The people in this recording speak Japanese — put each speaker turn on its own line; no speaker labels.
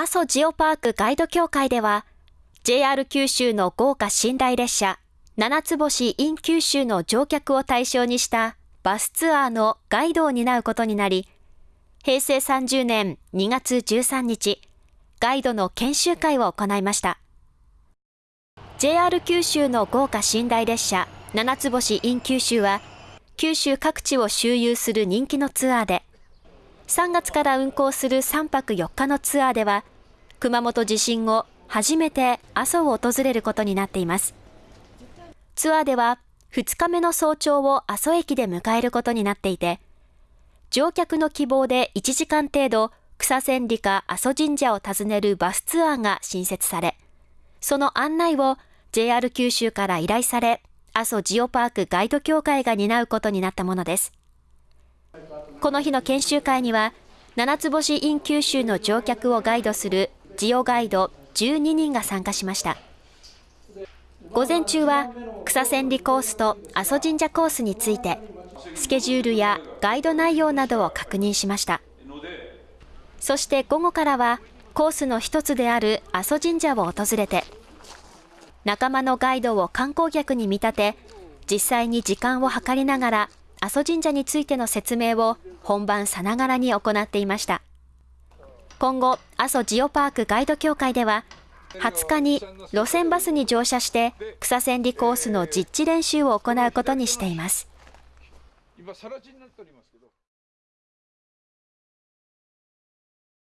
阿蘇ジオパークガイド協会では、JR 九州の豪華寝台列車、七つ星 in 九州の乗客を対象にしたバスツアーのガイドを担うことになり、平成30年2月13日、ガイドの研修会を行いました。JR 九州の豪華寝台列車、七つ星 in 九州は、九州各地を周遊する人気のツアーで、3月から運行する3泊4日のツアーでは、熊本地震後、初めて阿蘇を訪れることになっています。ツアーでは、2日目の早朝を阿蘇駅で迎えることになっていて、乗客の希望で1時間程度、草千里か阿蘇神社を訪ねるバスツアーが新設され、その案内を JR 九州から依頼され、阿蘇ジオパークガイド協会が担うことになったものです。この日の研修会には、七つ星 in 九州の乗客をガイドするジオガイド12人が参加しました。午前中は草千里コースと阿蘇神社コースについて、スケジュールやガイド内容などを確認しました。そして午後からはコースの一つである阿蘇神社を訪れて、仲間のガイドを観光客に見立て、実際に時間を計りながら阿蘇神社についての説明を本番さながらに行っていました。今後、阿蘇ジオパークガイド協会では、20日に路線バスに乗車して草千里コースの実地練習を行うことにしています。